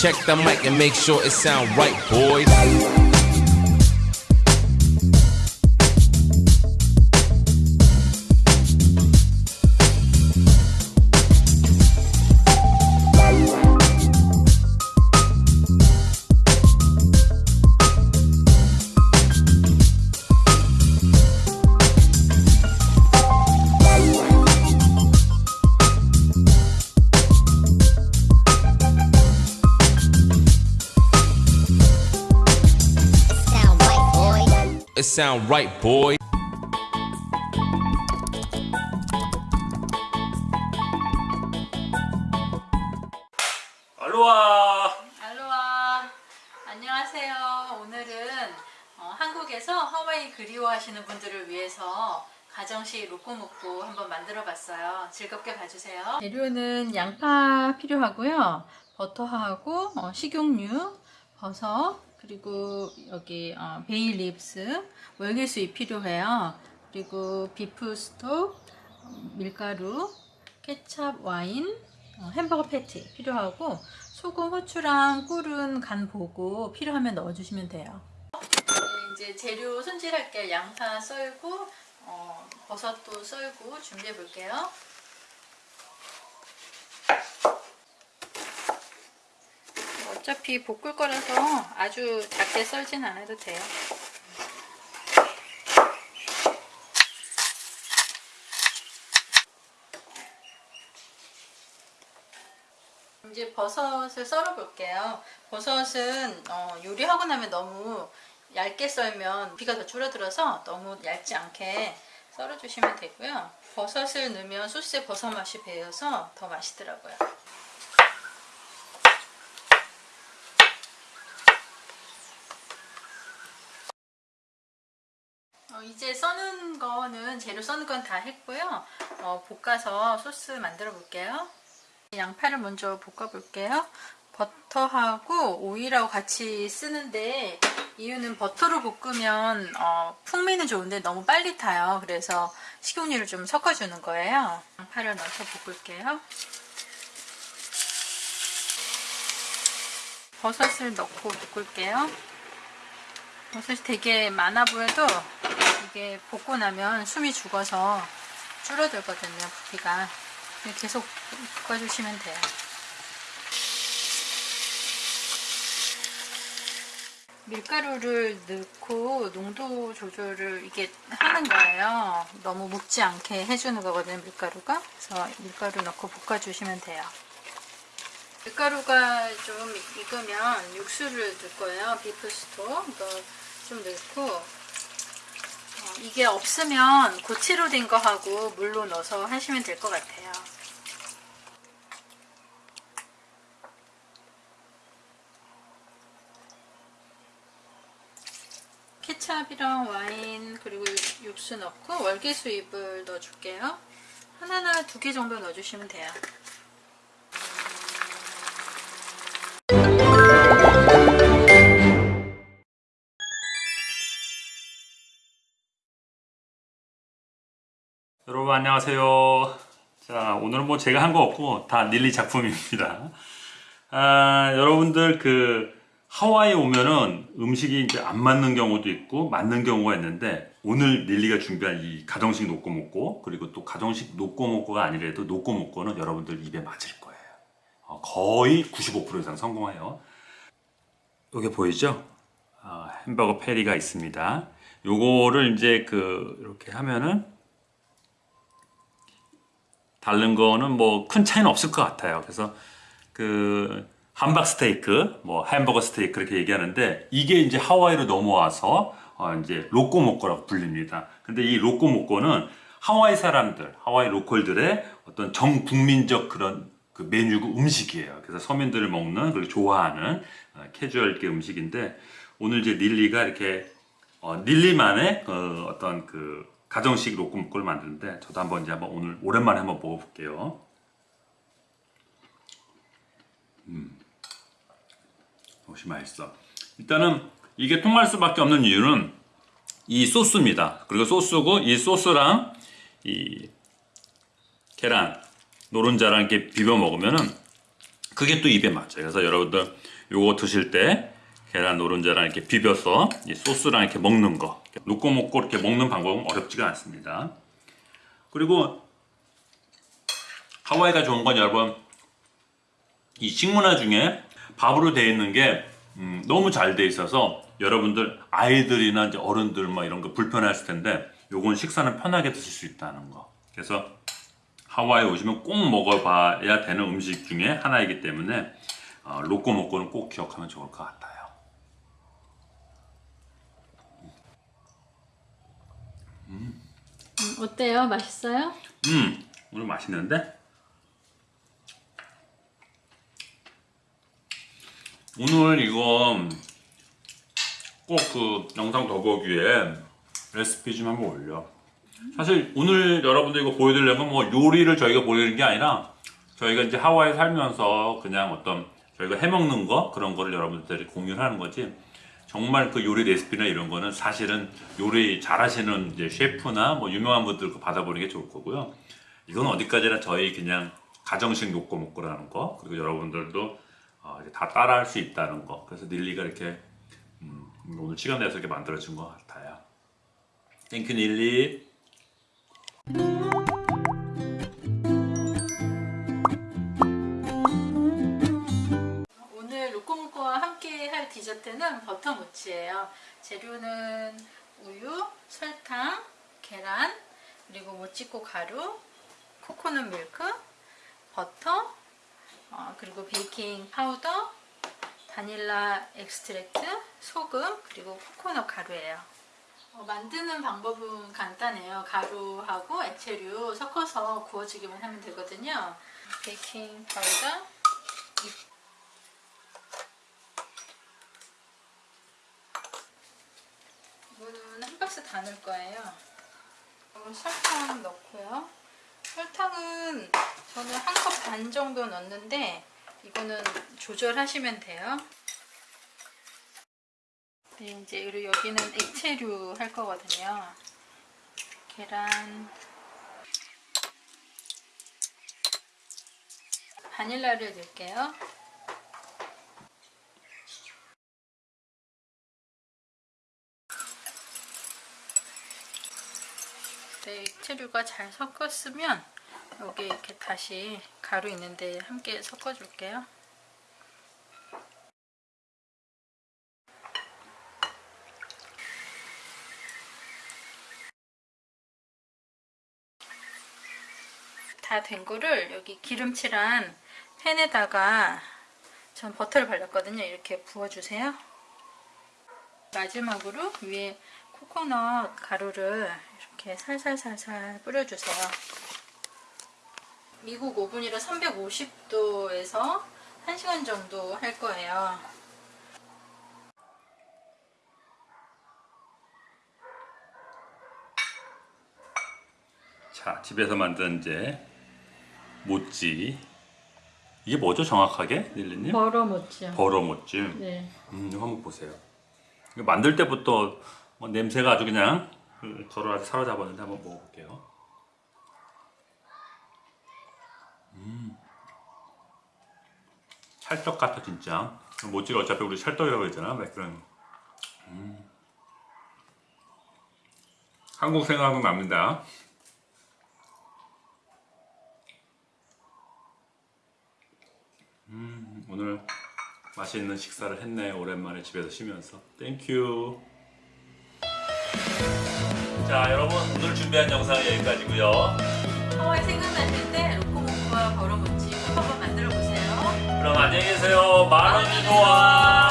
Check the mic and make sure it sound right, boys. It sound right, boy. 알로하. 알로하. 안녕하세요. 오늘은 어, 한국에서 하와이 그리워하시는 분들을 위해서 가정식 로꼬모꼬 한번 만들어 봤어요. 즐겁게 봐주세요. 재료는 양파 필요하고요. 버터하고 어, 식용유 버섯 그리고 여기 어, bay leaves 월계수잎 필요해요 그리고 beef stock 밀가루 케찹 와인 어, 햄버거 패티 필요하고 소금, 후추랑 꿀은 간 보고 필요하면 넣어주시면 돼요. 네, 이제 재료 손질할게요. 양파 썰고 어, 버섯도 썰고 준비해 볼게요. 어차피 볶을 거라서 아주 작게 썰진 않아도 돼요. 이제 버섯을 썰어 볼게요. 버섯은 어, 요리하고 나면 너무 얇게 썰면 비가 더 줄어들어서 너무 얇지 않게 썰어 주시면 되고요. 버섯을 넣으면 소스에 버섯 맛이 배어서 더 맛있더라고요. 어, 이제 써는 거는 재료 써는 건 다 했고요. 어, 볶아서 소스 만들어 볼게요. 양파를 먼저 볶아 볼게요. 버터하고 오일하고 같이 쓰는데 이유는 버터로 볶으면 어, 풍미는 좋은데 너무 빨리 타요. 그래서 식용유를 좀 섞어 주는 거예요. 양파를 넣어서 볶을게요. 버섯을 넣고 볶을게요. 버섯이 되게 많아 보여도 이게 볶고 나면 숨이 죽어서 줄어들거든요. 부피가. 계속 볶아주시면 돼요. 밀가루를 넣고 농도 조절을 이게 하는 거예요. 너무 묵지 않게 해주는 거거든요, 밀가루가. 그래서 밀가루 넣고 볶아주시면 돼요. 밀가루가 좀 익으면 육수를 넣을 거예요. 비프스톡 좀 넣고 어, 이게 없으면 고체로 된 거 하고 물로 넣어서 하시면 될 것 같아요. 케찹이랑 와인 그리고 육수 넣고 월계수잎을 넣어줄게요. 하나나 두 개 정도 넣어주시면 돼요. 여러분 안녕하세요. 자 오늘은 뭐 제가 한 거 없고 다 닐리 작품입니다. 아, 여러분들 그 하와이 오면은 음식이 이제 안 맞는 경우도 있고 맞는 경우가 있는데 오늘 닐리가 준비한 이 가정식 노꼬모꼬 그리고 또 가정식 노꼬모꼬가 아니라도 노꼬모꼬는 여러분들 입에 맞을 거예요. 어, 거의 95% 이상 성공해요. 여기 보이죠? 어, 햄버거 패리가 있습니다. 요거를 이제 그 이렇게 하면은 다른 거는 뭐 큰 차이는 없을 것 같아요. 그래서 그 함박 스테이크, 뭐 햄버거 스테이크 이렇게 얘기하는데 이게 이제 하와이로 넘어와서 어 이제 로꼬모꼬라고 불립니다. 근데 이 로꼬모꼬는 하와이 사람들, 하와이 로컬들의 어떤 전 국민적 그런 그 메뉴고 음식이에요. 그래서 서민들을 먹는 그리고 좋아하는 어, 캐주얼계 음식인데 오늘 이제 닐리가 이렇게 어, 닐리만의 그 어떤 그 가정식 로꼬모꼬를 만드는데 저도 한번 이제 한번 오늘 오랜만에 한번 먹어볼게요. 음, 역시 맛있어. 일단은 이게 통할 수밖에 없는 이유는 이 소스입니다. 그리고 소스고 이 소스랑 이 계란, 노른자랑 이렇게 비벼 먹으면은 그게 또 입에 맞아요. 그래서 여러분들 요거 드실 때 계란 노른자랑 이렇게 비벼서 이 소스랑 이렇게 먹는 거 놓고 먹고 이렇게 먹는 방법은 어렵지가 않습니다. 그리고 하와이가 좋은 건 여러분 이 식문화 중에 밥으로 되어 있는 게 음, 너무 잘 돼 있어서 여러분들 아이들이나 이제 어른들 뭐 이런 거 불편했을 텐데 요건 식사는 편하게 드실 수 있다는 거. 그래서 하와이 오시면 꼭 먹어봐야 되는 음식 중에 하나이기 때문에 어, 로꼬 먹고는 꼭 기억하면 좋을 것 같아요. 음, 어때요? 맛있어요? 음, 오늘 맛있는데? 오늘 이거 꼭 그 영상 더보기에 레시피 좀 한번 올려. 사실 오늘 여러분들 이거 보여드리려면 뭐 요리를 저희가 보여드리는 게 아니라 저희가 이제 하와이 살면서 그냥 어떤 저희가 해먹는 거 그런 거를 여러분들이 공유를 하는 거지. 정말 그 요리 레시피나 이런 거는 사실은 요리 잘하시는 이제 셰프나 뭐 유명한 분들 거 받아보는 게 좋을 거고요. 이건 어디까지나 저희 그냥 가정식 욕고 먹고라는 거 그리고 여러분들도 어, 다 따라할 수 있다는 거 그래서 닐리가 이렇게 음, 오늘 시간 내서 이렇게 만들어진 것 같아요. Thank you 닐리. 디저트는 버터 모치예요. 재료는 우유, 설탕, 계란, 그리고 모찌코 가루, 코코넛 밀크, 버터, 어, 그리고 베이킹 파우더, 바닐라 extract, 소금, 그리고 코코넛 가루예요. 어, 만드는 방법은 간단해요. 가루하고 액체류 섞어서 구워주기만 하면 되거든요. 베이킹 파우더, 이거는 한 박스 다 넣을 거예요. 설탕 넣고요. 설탕은 저는 한 컵 반 정도 넣는데 이거는 조절하시면 돼요. 네, 이제 여기는 액체류 할 거거든요. 계란, 바닐라를 넣을게요. 네, 액체류가 잘 섞었으면 여기 이렇게 다시 가루 있는데 함께 섞어줄게요. 다 된 거를 여기 기름칠한 팬에다가 전 버터를 발랐거든요. 이렇게 부어주세요. 마지막으로 위에 코코넛 가루를 이렇게 살살살살 뿌려주세요. 미국 오븐이라 350도에서 1시간 정도 할 거예요. 자, 집에서 만든 이제 모찌. 이게 뭐죠, 정확하게, 닐리님? 버러 모찌요. 버러 모찌. 네. 음, 한번 보세요. 만들 때부터 뭐 냄새가 아주 그냥 그 저를 아주 사로잡았는데 한번 먹어볼게요. 음, 찰떡 같아 진짜. 모찌가 어차피 우리 찰떡이라고 했잖아. 막 그런. 음. 한국 생각하면 납니다. 음, 오늘 맛있는 식사를 했네 오랜만에 집에서 쉬면서 thank you 자 여러분 오늘 준비한 영상은 여기까지고요. 하와이 생각나실 때 로코모코와 버터모찌 꼭 한번 만들어 보세요. 그럼 안녕히 계세요. 만원이 좋아